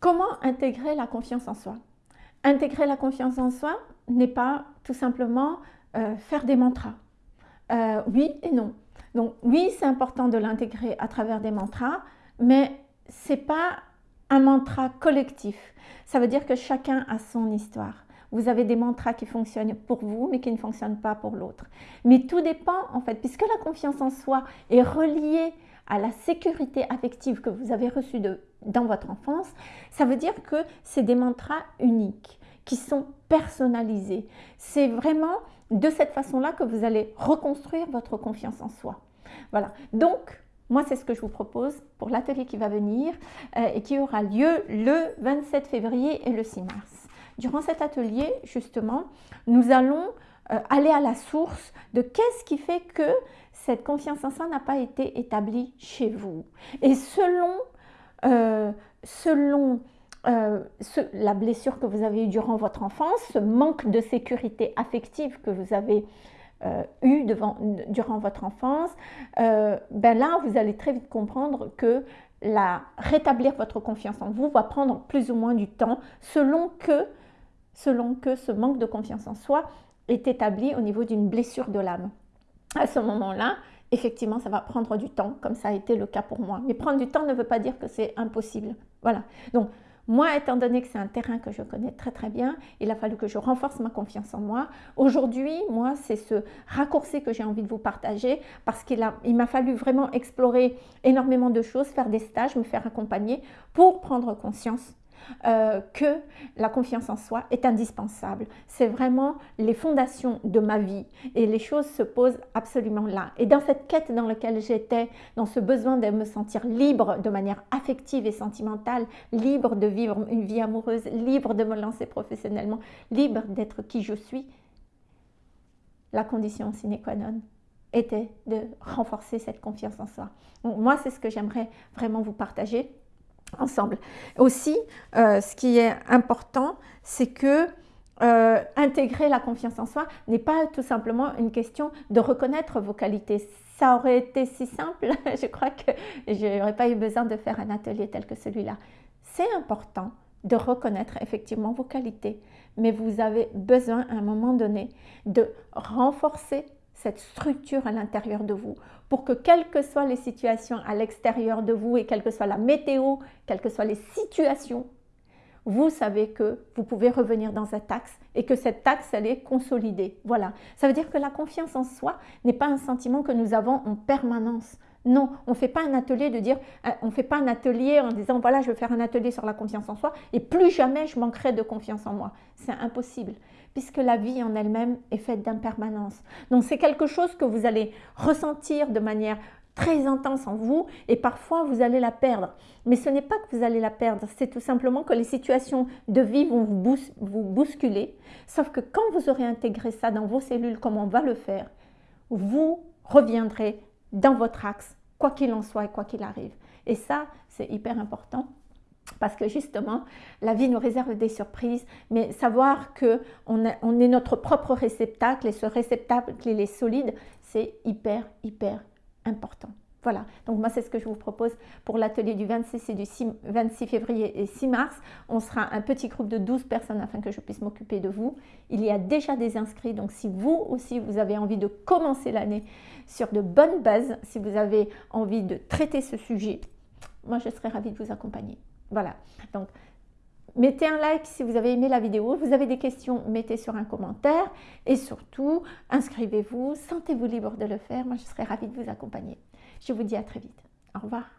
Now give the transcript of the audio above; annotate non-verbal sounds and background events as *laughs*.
Comment intégrer la confiance en soi? Intégrer la confiance en soi n'est pas tout simplement euh, faire des mantras. Euh, oui et non. Donc oui, c'est important de l'intégrer à travers des mantras, mais c'est pas un mantra collectif. Ça veut dire que chacun a son histoire. Vous avez des mantras qui fonctionnent pour vous, mais qui ne fonctionnent pas pour l'autre. Mais tout dépend, en fait, puisque la confiance en soi est reliée à la sécurité affective que vous avez reçue dans votre enfance, ça veut dire que c'est des mantras uniques, qui sont personnalisés. C'est vraiment de cette façon-là que vous allez reconstruire votre confiance en soi. Voilà. Donc, moi, c'est ce que je vous propose pour l'atelier qui va venir euh, et qui aura lieu le 27 février et le 6 mars. Durant cet atelier, justement, nous allons euh, aller à la source de qu'est-ce qui fait que cette confiance en soi n'a pas été établie chez vous. Et selon, euh, selon la blessure que vous avez eue durant votre enfance, ce manque de sécurité affective que vous avez euh, eu durant votre enfance, euh, ben là, vous allez très vite comprendre que rétablir votre confiance en vous va prendre plus ou moins du temps selon que, selon que ce manque de confiance en soi est établi au niveau d'une blessure de l'âme. À ce moment-là, effectivement, ça va prendre du temps, comme ça a été le cas pour moi. Mais prendre du temps ne veut pas dire que c'est impossible. Voilà. Donc, moi, étant donné que c'est un terrain que je connais très très bien, il a fallu que je renforce ma confiance en moi. Aujourd'hui, moi, c'est ce raccourci que j'ai envie de vous partager parce qu'il m'a fallu vraiment explorer énormément de choses, faire des stages, me faire accompagner pour prendre conscience euh, que la confiance en soi est indispensable. C'est vraiment les fondations de ma vie et les choses se posent absolument là. Et dans cette quête dans laquelle j'étais, dans ce besoin de me sentir libre de manière affective et sentimentale, libre de vivre une vie amoureuse, libre de me lancer professionnellement, libre d'être qui je suis, la condition sine qua non était de renforcer cette confiance en soi. moi, c'est ce que j'aimerais vraiment vous partager ensemble. Aussi, euh, ce qui est important, c'est que euh, intégrer la confiance en soi n'est pas tout simplement une question de reconnaître vos qualités. Ça aurait été si simple, *laughs* je crois que je n'aurais pas eu besoin de faire un atelier tel que celui-là. C'est important de reconnaître effectivement vos qualités, mais vous avez besoin à un moment donné de renforcer cette structure à l'intérieur de vous pour que quelles que soient les situations à l'extérieur de vous et quelle que soit la météo, quelles que soient les situations, vous savez que vous pouvez revenir dans cet axe et que cet axe, elle est consolidée. Voilà. Ça veut dire que la confiance en soi n'est pas un sentiment que nous avons en permanence. Non, on ne fait pas un atelier de dire, euh, on fait pas un atelier en disant voilà, je vais faire un atelier sur la confiance en soi et plus jamais je manquerai de confiance en moi. C'est impossible puisque la vie en elle-même est faite d'impermanence. Donc c'est quelque chose que vous allez ressentir de manière très intense en vous et parfois vous allez la perdre. Mais ce n'est pas que vous allez la perdre, c'est tout simplement que les situations de vie vont vous, vous bousculer. Sauf que quand vous aurez intégré ça dans vos cellules comme on va le faire, vous reviendrez dans votre axe, quoi qu'il en soit et quoi qu'il arrive. Et ça, c'est hyper important parce que justement, la vie nous réserve des surprises, mais savoir qu'on on est notre propre réceptacle et ce réceptacle, il est solide, c'est hyper, hyper important. Voilà, donc moi c'est ce que je vous propose pour l'atelier du 26 et du 26 février et 6 mars. On sera un petit groupe de 12 personnes afin que je puisse m'occuper de vous. Il y a déjà des inscrits, donc si vous aussi vous avez envie de commencer l'année sur de bonnes bases, si vous avez envie de traiter ce sujet, moi je serai ravie de vous accompagner. Voilà, donc mettez un like si vous avez aimé la vidéo. Vous avez des questions, mettez sur un commentaire. Et surtout, inscrivez-vous, sentez-vous libre de le faire. Moi, je serai ravie de vous accompagner. Je vous dis à très vite. Au revoir.